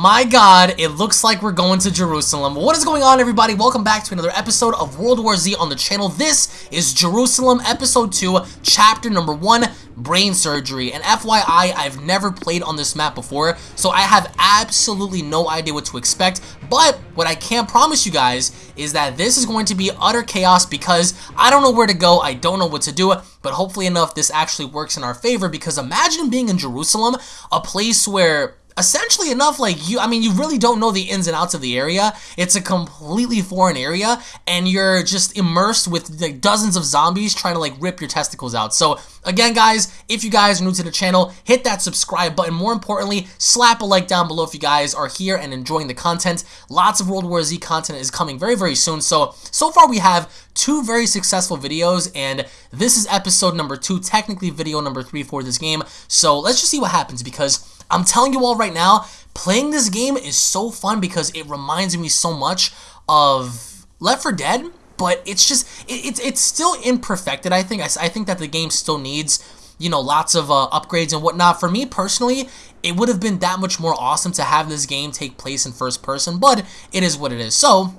My god, it looks like we're going to Jerusalem. What is going on everybody? Welcome back to another episode of World War Z on the channel. This is Jerusalem episode 2, chapter number 1, brain surgery. And FYI, I've never played on this map before, so I have absolutely no idea what to expect. But what I can promise you guys is that this is going to be utter chaos because I don't know where to go, I don't know what to do, but hopefully enough this actually works in our favor because imagine being in Jerusalem, a place where essentially enough like you i mean you really don't know the ins and outs of the area. It's a completely foreign area and you're just immersed with like dozens of zombies trying to like rip your testicles out. So again guys if you guys are new to the channel hit that subscribe button. More importantly slap a like down below if you guys are here and enjoying the content. Lots of world war z content is coming very very soon. So so far we have two very successful videos and this is episode number two technically video number three for this game. So let's just see what happens because I'm telling you all right now, playing this game is so fun because it reminds me so much of Left 4 Dead, but it's just, it, it's, it's still imperfected, I think. I, I think that the game still needs, you know, lots of uh, upgrades and whatnot. For me personally, it would have been that much more awesome to have this game take place in first person, but it is what it is. So,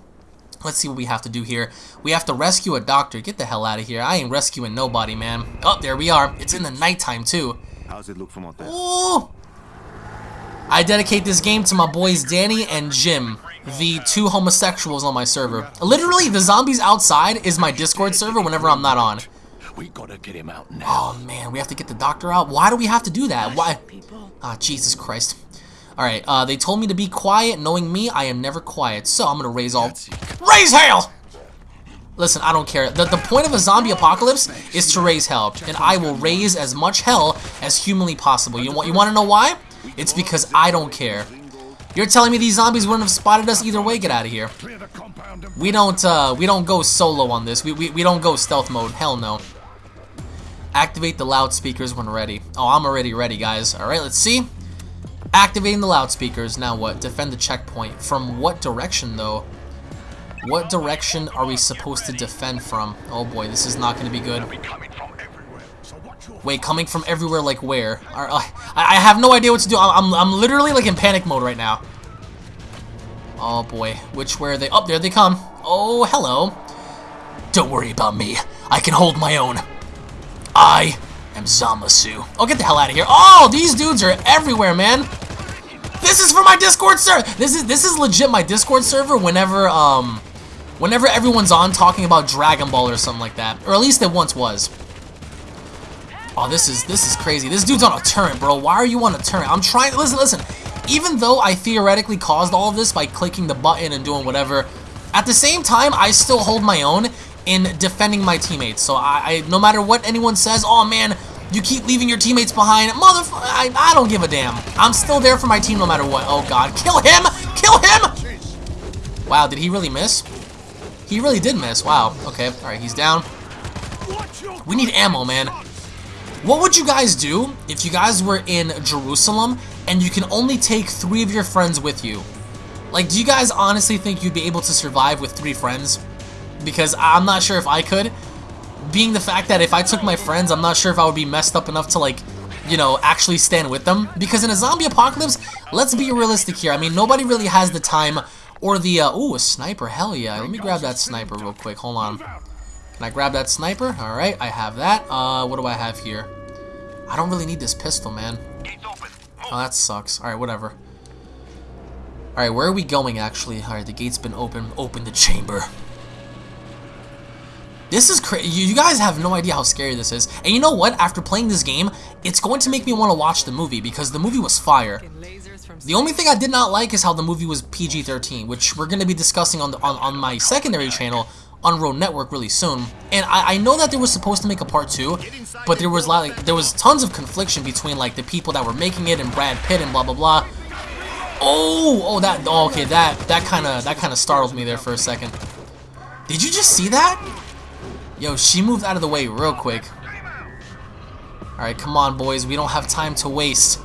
Let's see what we have to do here. We have to rescue a doctor. Get the hell out of here. I ain't rescuing nobody, man. Oh, there we are. It's in the nighttime, too. How's it look from out there? Ooh! I dedicate this game to my boys Danny and Jim, the two homosexuals on my server. Literally, the zombies outside is my Discord server whenever I'm not on. We gotta get him out now. Oh man, we have to get the doctor out? Why do we have to do that? Why? Ah, oh, Jesus Christ. Alright, uh, they told me to be quiet. Knowing me, I am never quiet. So I'm gonna raise all... Raise hell! Listen, I don't care. The, the point of a zombie apocalypse is to raise hell. And I will raise as much hell as humanly possible. You want, you want to know why? It's because I don't care. You're telling me these zombies wouldn't have spotted us either way? Get out of here. We don't, uh, we don't go solo on this. We, we, we don't go stealth mode. Hell no. Activate the loudspeakers when ready. Oh, I'm already ready, guys. Alright, let's see. Activating the loudspeakers. Now what? Defend the checkpoint. From what direction, though? What direction are we supposed to defend from? Oh boy, this is not going to be good. Wait, coming from everywhere like where? Uh, I, have no idea what to do. I'm, I'm literally like in panic mode right now. Oh boy, which way are they? Up oh, there they come. Oh, hello. Don't worry about me. I can hold my own. I am Zamasu. Oh, get the hell out of here. Oh, these dudes are everywhere, man. This is for my Discord server. This is this is legit my Discord server whenever um whenever everyone's on talking about Dragon Ball or something like that. Or at least it once was. Oh, this is this is crazy. This dude's on a turret, bro. Why are you on a turret? I'm trying. Listen, listen. Even though I theoretically caused all of this by clicking the button and doing whatever, at the same time, I still hold my own in defending my teammates. So I, I no matter what anyone says, oh man, you keep leaving your teammates behind. Motherfucker, I, I don't give a damn. I'm still there for my team no matter what. Oh god, kill him! Kill him! Wow, did he really miss? He really did miss. Wow. Okay. All right, he's down. We need ammo, man. What would you guys do if you guys were in Jerusalem and you can only take three of your friends with you? Like, do you guys honestly think you'd be able to survive with three friends? Because I'm not sure if I could. Being the fact that if I took my friends, I'm not sure if I would be messed up enough to, like, you know, actually stand with them. Because in a zombie apocalypse, let's be realistic here. I mean, nobody really has the time or the, uh, ooh, a sniper, hell yeah. Let me grab that sniper real quick, hold on. Can I grab that sniper? Alright, I have that. Uh, what do I have here? I don't really need this pistol, man. Oh, that sucks. Alright, whatever. Alright, where are we going, actually? Alright, the gate's been open. Open the chamber. This is crazy. You guys have no idea how scary this is. And you know what? After playing this game, it's going to make me want to watch the movie because the movie was fire. The only thing I did not like is how the movie was PG-13, which we're going to be discussing on, the, on, on my secondary channel, on Road Network really soon. And I, I know that they were supposed to make a part two, but there was like there was tons of confliction between like the people that were making it and Brad Pitt and blah blah blah. Oh, oh that oh, okay that that kind of that kind of startled me there for a second. Did you just see that? Yo, she moved out of the way real quick. Alright, come on, boys. We don't have time to waste.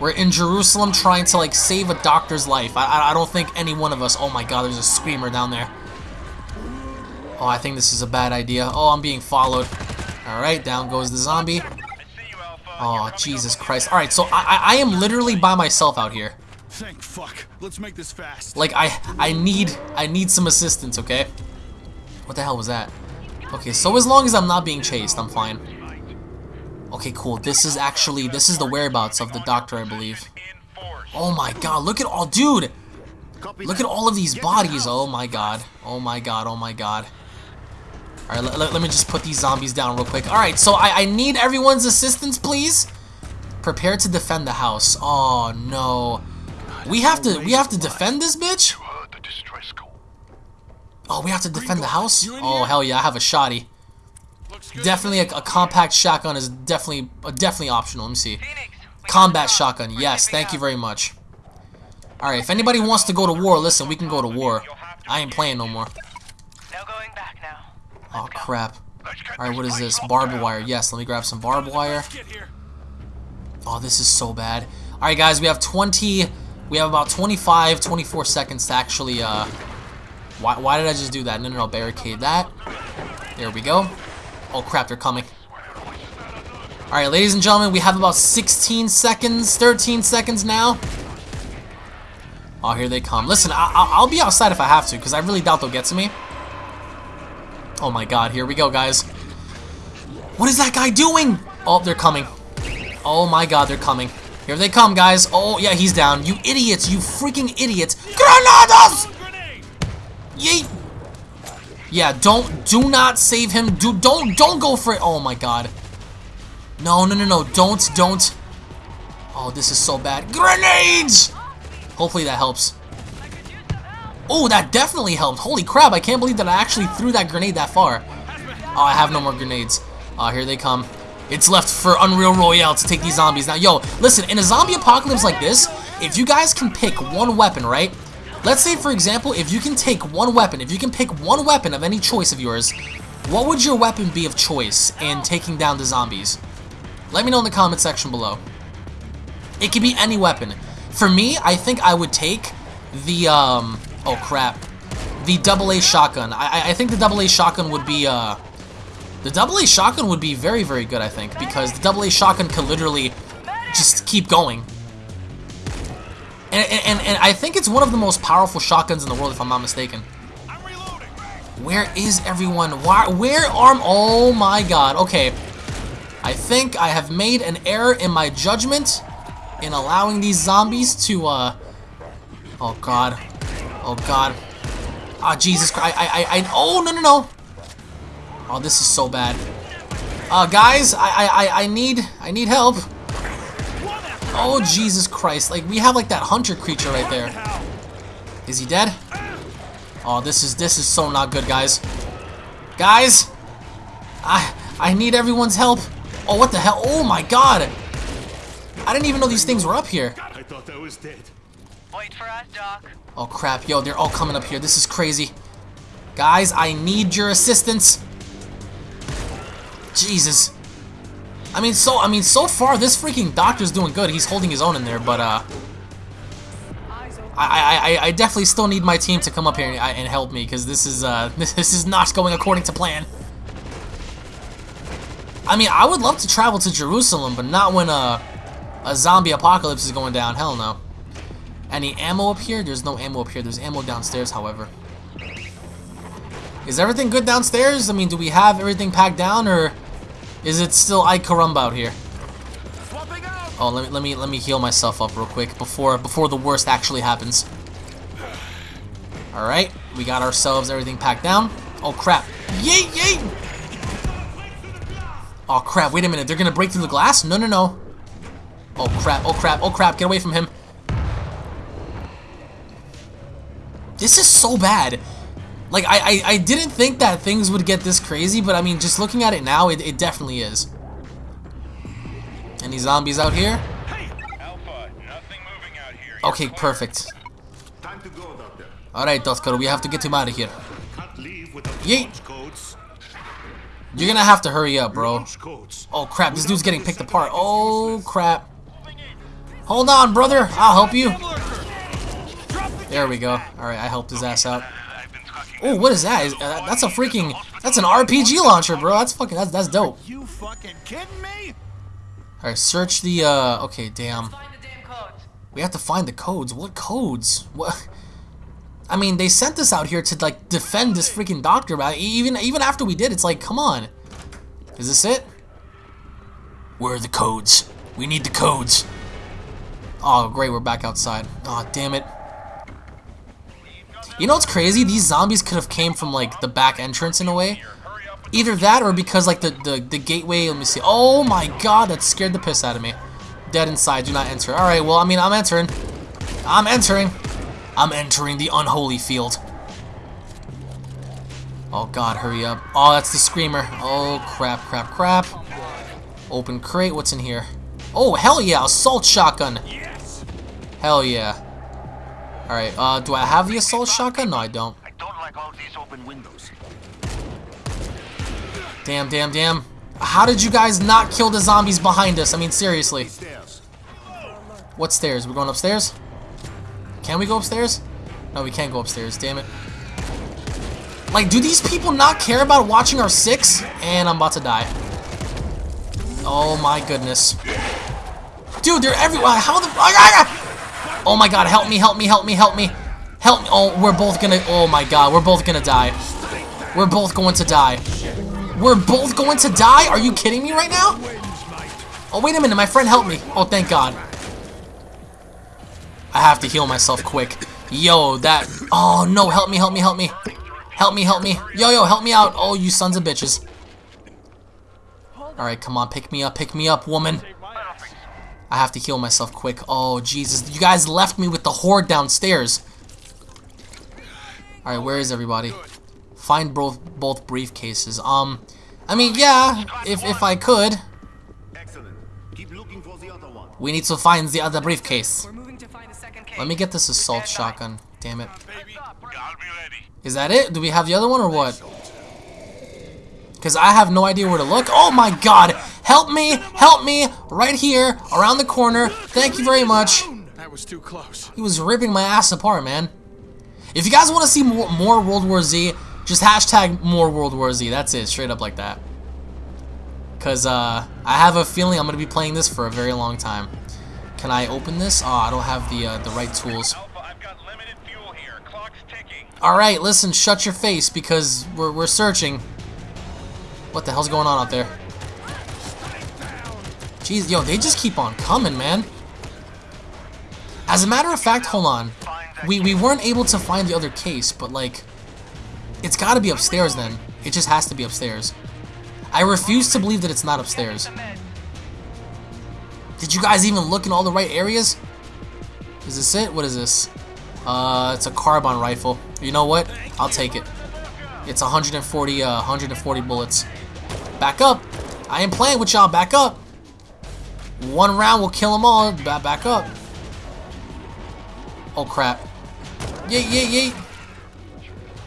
We're in Jerusalem trying to, like, save a doctor's life. I, I, I don't think any one of us... Oh, my God, there's a screamer down there. Oh, I think this is a bad idea. Oh, I'm being followed. Alright, down goes the zombie. Oh, Jesus Christ. Alright, so I, I am literally by myself out here. Thank fuck. Let's make this fast. Like I I need I need some assistance, okay? What the hell was that? Okay, so as long as I'm not being chased, I'm fine. Okay, cool. This is actually this is the whereabouts of the doctor, I believe. Oh my god, look at all dude! Look at all of these Get to the bodies. Oh my god. Oh my god. Oh my god. Alright, let, let, let me just put these zombies down real quick. Alright, so I, I need everyone's assistance, please. Prepare to defend the house. Oh no. We have to we have to defend this bitch? Heard the distress call. Oh, we have to defend the house? Oh hell yeah, I have a shoddy. Definitely a, a compact shotgun is definitely uh, definitely optional. Let me see. Combat shotgun. Yes, thank you very much. Alright, if anybody wants to go to war, listen, we can go to war. I ain't playing no more. No going back now. Oh crap. Alright, what is this? Barbed wire. Yes, let me grab some barbed wire. Oh, this is so bad. Alright guys, we have 20 we have about 25, 24 seconds to actually uh why, why did I just do that? No, no, no, barricade that. There we go. Oh crap, they're coming. Alright, ladies and gentlemen, we have about 16 seconds, 13 seconds now. Oh, here they come. Listen, I I I'll be outside if I have to, because I really doubt they'll get to me. Oh my god, here we go, guys. What is that guy doing? Oh, they're coming. Oh my god, they're coming. Here they come, guys. Oh, yeah, he's down. You idiots, you freaking idiots. Granadas! Yeet! Yeah, don't, do not save him. Do, don't, don't go for it. Oh my god. No, no, no, no. Don't, don't. Oh, this is so bad. Grenades! Hopefully that helps. Oh, that definitely helped. Holy crap, I can't believe that I actually threw that grenade that far. Oh, I have no more grenades. Oh, here they come. It's left for Unreal Royale to take these zombies. Now, yo, listen, in a zombie apocalypse like this, if you guys can pick one weapon, right? Let's say, for example, if you can take one weapon, if you can pick one weapon of any choice of yours, what would your weapon be of choice in taking down the zombies? Let me know in the comment section below. It could be any weapon. For me, I think I would take the, um, oh crap, the double A shotgun. I, I- think the double A shotgun would be, uh, the double A shotgun would be very, very good, I think, because the double A shotgun could literally just keep going. And, and, and I think it's one of the most powerful shotguns in the world, if I'm not mistaken. Where is everyone? Why, where are... Oh my god. Okay. I think I have made an error in my judgment in allowing these zombies to, uh... Oh god. Oh god. Ah, Jesus Christ. I, I, I... Oh, no, no, no. Oh, this is so bad. Uh, guys, I, I, I, I need... I need help. Oh, Jesus Christ. Like, we have, like, that hunter creature right there. Is he dead? Oh, this is this is so not good, guys. Guys, I I need everyone's help. Oh, what the hell? Oh my God! I didn't even know these things were up here. I thought I was dead. Wait for us, Doc. Oh crap, yo, they're all coming up here. This is crazy. Guys, I need your assistance. Jesus. I mean, so I mean, so far this freaking doctor's doing good. He's holding his own in there, but uh, I I I, definitely still need my team to come up here and, and help me because this is uh this is not going according to plan. I mean, I would love to travel to Jerusalem, but not when a a zombie apocalypse is going down. Hell no. Any ammo up here? There's no ammo up here. There's ammo downstairs, however. Is everything good downstairs? I mean, do we have everything packed down, or is it still I caramba out here? Oh, let me let me let me heal myself up real quick before before the worst actually happens. All right, we got ourselves everything packed down. Oh crap! Yeet yeet! Oh crap! Wait a minute, they're gonna break through the glass? No no no! Oh crap! Oh crap! Oh crap! Get away from him! This is so bad. Like I I, I didn't think that things would get this crazy, but I mean, just looking at it now, it, it definitely is. Any zombies out here? Alpha, out here. Okay, perfect. Time to go. Alright, Doctor, we have to get him out of here. Yeet. You're gonna have to hurry up, bro. Oh crap, this dude's getting picked apart. Oh crap. Hold on, brother. I'll help you. There we go. Alright, I helped his ass out. I've been talking Oh, what is that? Is, uh, that's a freaking... That's an RPG launcher, bro. That's fucking... That's, that's dope. You fucking kidding me? Alright, search the, uh... Okay, damn. Find the damn codes. We have to find the codes. What codes? What? I mean, they sent us out here to like defend this freaking doctor. But even even after we did, it's like, come on. Is this it? Where are the codes? We need the codes. Oh, great, we're back outside. Oh, damn it. You know what's crazy? These zombies could have came from like the back entrance in a way. Either that or because like the, the, the gateway, let me see. Oh my god, that scared the piss out of me. Dead inside, do not enter. Alright, well, I mean, I'm entering. I'm entering. I'm entering the unholy field. Oh god, hurry up. Oh, that's the screamer. Oh, crap, crap, crap. Open crate, what's in here? Oh, hell yeah, assault shotgun. Hell yeah. Alright, uh, do I have the assault shotgun? No, I don't. I don't like all these open windows. Damn, damn, damn. How did you guys not kill the zombies behind us? I mean, seriously. What stairs? We're going upstairs? Can we go upstairs? No, we can't go upstairs. Damn it. Like, do these people not care about watching our six? And I'm about to die. Oh my goodness. Dude, they're everywhere. How the... Oh my god, help me, help me, help me, help me. Help me. Oh, we're both gonna... Oh my god, we're both gonna die. We're both going to die. We're both going to die? Are you kidding me right now? Oh, wait a minute. My friend helped me. Oh, thank God. I have to heal myself quick. Yo, that... Oh, no. Help me, help me, help me. Help me, help me. Yo, yo, help me out. Oh, you sons of bitches. Alright, come on. Pick me up, pick me up, woman. I have to heal myself quick. Oh, Jesus. You guys left me with the horde downstairs. Alright, where is everybody? Find both both briefcases. Um, I mean, yeah, if, if I could. Excellent. Keep looking for the other one. We need to find the other briefcase. We're moving to find a second case. Let me get this assault shotgun. Damn it. Baby, I'll be ready. Is that it? Do we have the other one or what? Because I have no idea where to look. Oh my god! Help me! Help me! Right here, around the corner. Thank you very much. That was too close. He was ripping my ass apart, man. If you guys want to see more, more World War Z, just hashtag more World War Z. That's it, straight up like that. Because uh, I have a feeling I'm going to be playing this for a very long time. Can I open this? Oh, I don't have the uh, the right tools. Alpha, I've got limited fuel here. Clock's ticking. Alright, listen, shut your face because we're, we're searching. What the hell's going on out there? Jeez, yo, they just keep on coming, man. As a matter of fact, hold on. We, we weren't able to find the other case, but like, it's gotta be upstairs then. It just has to be upstairs. I refuse to believe that it's not upstairs. Did you guys even look in all the right areas? Is this it? What is this? Uh, it's a carbine rifle. You know what? I'll take it. It's 140, uh, 140 bullets. Back up. I ain't playing with y'all. Back up. One round will kill them all. Ba back up. Oh, crap. Yay, yay, yay.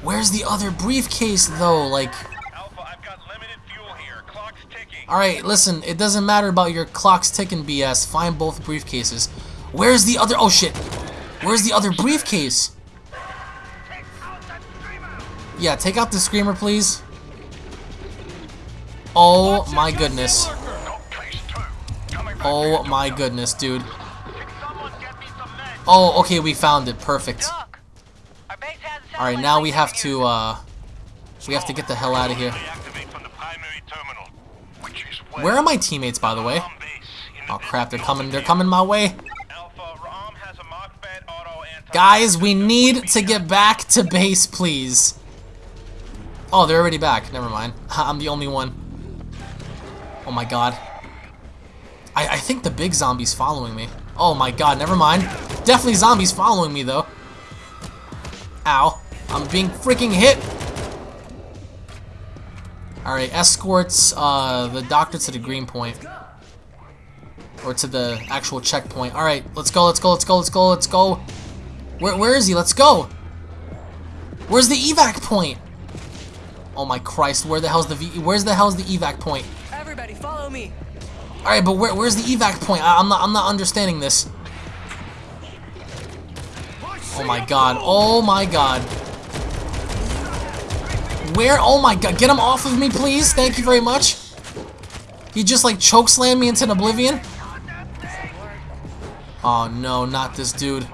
Where's the other briefcase, though? Like, Alpha, I've got limited fuel here. Clock's ticking. alright, listen. It doesn't matter about your clocks ticking BS. Find both briefcases. Where's the other... Oh, shit. Where's the other briefcase? Yeah, take out the screamer, please. Oh, my goodness. Oh, my goodness, dude. Someone get me some meds. Oh, okay, we found it. Perfect. Doc, our base has a Alright, now we have to uh... We have to get the hell out of here. Deactivate from the primary terminal, which is Where are my teammates, by the way? Ram base in the Oh, crap, they're coming. They're coming my way. Alpha, Ram has a Machbed auto anti- Guys, we need to get back to base, please. Oh, they're already back. Never mind. I'm the only one. Oh my god. I, I think the big zombie's following me. Oh my god, never mind. Definitely zombies following me, though. Ow. I'm being freaking hit. Alright, escorts uh, the doctor to the green point. Or to the actual checkpoint. Alright, let's go, let's go, let's go, let's go, let's go. Where, where is he? Let's go. Where's the evac point? Oh my Christ, where the hell's the v where's the hell's the evac point? Everybody, follow me. Alright, but where, where's the evac point? I, I'm not I'm not understanding this. Oh my god. Oh my god. Where? Oh my god. Get him off of me, please. Thank you very much. He just like chokeslammed me into oblivion. Oh no, not this dude.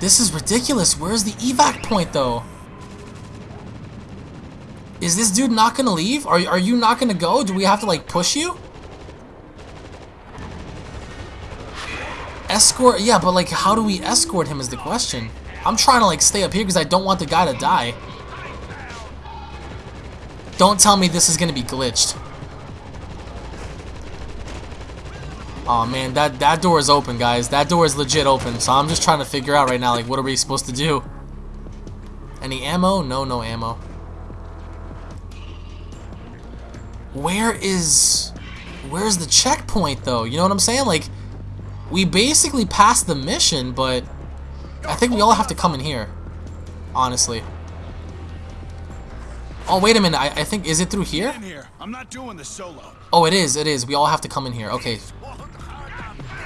This is ridiculous. Where's the evac point though? Is this dude not gonna leave? Are, are you not gonna go? Do we have to like push you? Escort? Yeah, but like how do we escort him is the question. I'm trying to like stay up here because I don't want the guy to die. Don't tell me this is gonna be glitched. Oh man, that that door is open, guys. That door is legit open. So I'm just trying to figure out right now, like, what are we supposed to do? Any ammo? No, no ammo. Where is, where's the checkpoint though? You know what I'm saying? Like, we basically passed the mission, but I think we all have to come in here. Honestly. Oh wait a minute. I, I think is it through here? I'm not doing this solo. Oh, it is. It is. We all have to come in here. Okay.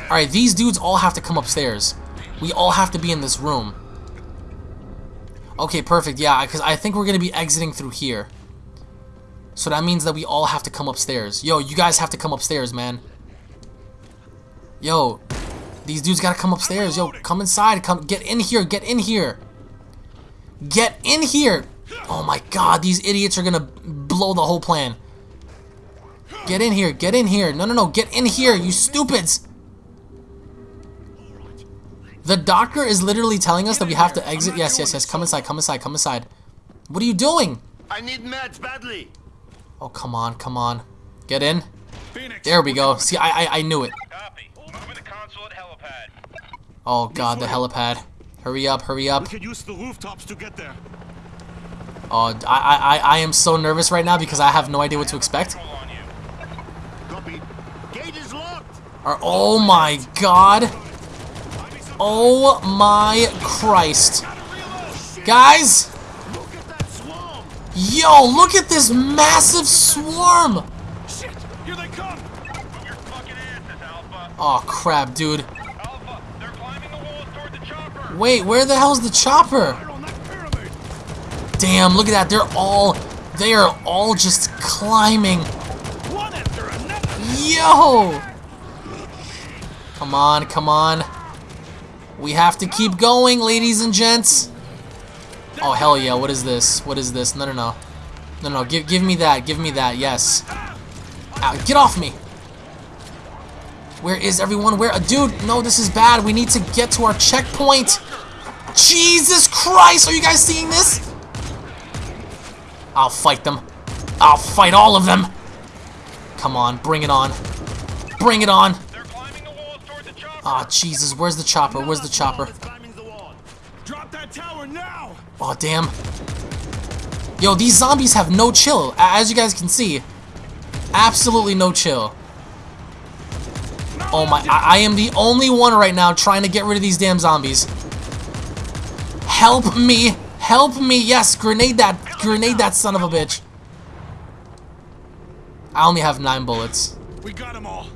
Alright, these dudes all have to come upstairs. We all have to be in this room. Okay, perfect. Yeah, because I think we're going to be exiting through here. So that means that we all have to come upstairs. Yo, you guys have to come upstairs, man. Yo, these dudes got to come upstairs. Yo, come inside. Come, Get in here. Get in here. Get in here. Oh my god, these idiots are to blow the whole plan. Get in here, get in here. No, no, no, get in here, you stupids. The doctor is literally telling us that we have to exit. Yes, yes, yes. Come inside, come inside, come inside. What are you doing? I need meds badly. Oh, come on, come on. Get in. Phoenix. There we go. See, I, I, I knew it. Copy. Moving to consulate helipad. Oh, God, the helipad. Hurry up, hurry up. We could use the rooftops to get there. Oh, I, I, I, I am so nervous right now because I have no idea what to expect. Control on you. Copy. Gate is locked. Or, oh my God. Oh my Christ. Guys, yo, look at this massive swarm. Shit! Here they come! Your fucking asses, Alpha. Oh crap, dude. Alpha, they're climbing the walls toward the chopper. Wait, where the hell's the chopper? Right on that pyramid! Damn, look at that. They're all they are all just climbing. One after another! Yo! Come on, come on. We have to keep going, ladies and gents. Oh hell yeah, what is this? What is this? No no no. No no, give give me that, give me that, yes. Ow, get off me! Where is everyone? Where dude, no, this is bad. We need to get to our checkpoint. Jesus Christ, are you guys seeing this? I'll fight them. I'll fight all of them. Come on, bring it on. Bring it on. They're climbing the walls toward the chopper. Ah, Jesus, where's the chopper? Where's the chopper? Is climbing the wall. Drop that tower now! Oh, damn. Yo, these zombies have no chill. As you guys can see, absolutely no chill. Oh my, I, I am the only one right now trying to get rid of these damn zombies. Help me. Help me. Yes, grenade that, grenade that son of a bitch. I only have nine bullets. We got them all.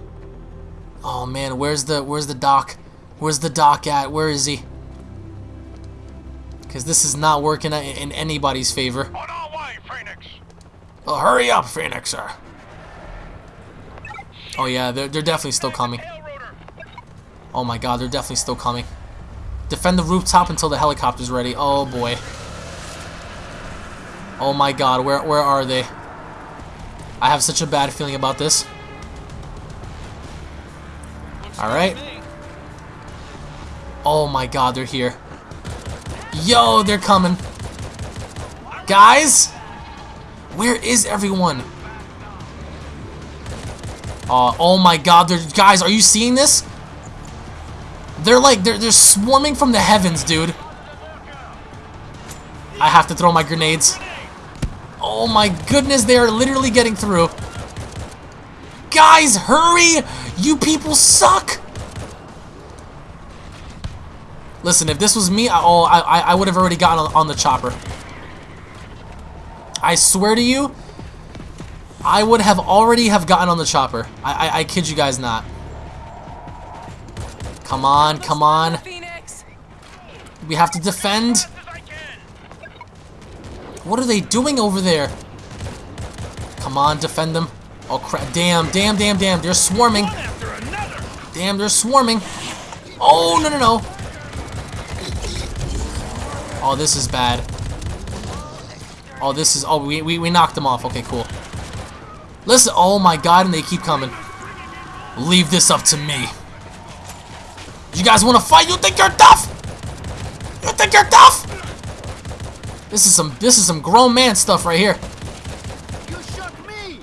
Oh man, where's the where's the doc? Where's the doc at? Where is he? Because this is not working in anybody's favor. On our way, Phoenix. Oh, hurry up, Phoenix, sir. Oh yeah, they're, they're definitely still coming. Oh my god, they're definitely still coming. Defend the rooftop until the helicopter's ready. Oh boy. Oh my god, where where are they? I have such a bad feeling about this. Alright. Oh my god, they're here. Yo, they're coming. Guys! Where is everyone? Uh, oh my god, guys, are you seeing this? They're like, they're, they're swarming from the heavens, dude. I have to throw my grenades. Oh my goodness, they are literally getting through. Guys, hurry! You people suck! Listen, if this was me, I, oh, I, I would have already gotten on, the chopper. I swear to you, I would have already have gotten on the chopper. I, I, I kid you guys not. Come on, come on. We have to defend. What are they doing over there? Come on, defend them. Oh crap! Damn! Damn! Damn! Damn! They're swarming. Damn! They're swarming. Oh no no no! Oh, this is bad. Oh, this is. Oh, we we we knocked them off. Okay, cool. Listen. Oh my God! And they keep coming. Leave this up to me. You guys want to fight? You think you're tough? You think you're tough? This is some this is some grown man stuff right here. You shook me!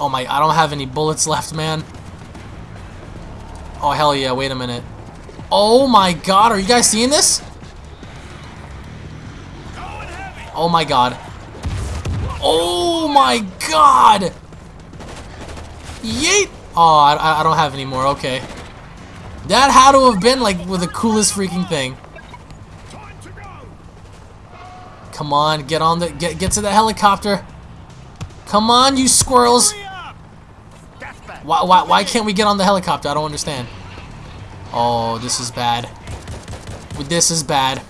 Oh my, I don't have any bullets left, man. Oh hell yeah, wait a minute. Oh my god, are you guys seeing this? Oh my god. Oh my god! Yeet! Oh, I, I don't have any more, okay. That had to have been like with the coolest freaking thing. Come on, get on the get get to the helicopter. Come on, you squirrels. Why, why, why can't we get on the helicopter? I don't understand. Oh, this is bad. This is bad.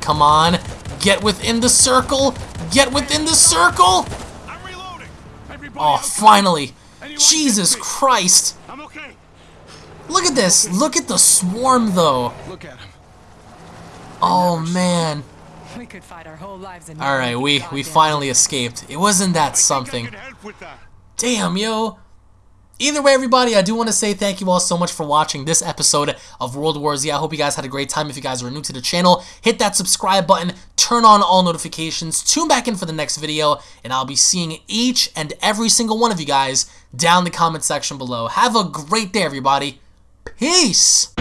Come on. Get within the circle. Get within the circle. I'm reloading. Everybody Oh, finally. Anyone Jesus? Christ. I'm okay. Look at this. Look at the swarm, though. Look at him. Oh, man. We could fight our whole lives in All right, we, we finally escaped. It wasn't that something. think I can help with that. Damn, yo. Either way, everybody, I do want to say thank you all so much for watching this episode of World War Z. I hope you guys had a great time. If you guys are new to the channel, hit that subscribe button, turn on all notifications, tune back in for the next video, and I'll be seeing each and every single one of you guys down the comment section below. Have a great day, everybody. Peace!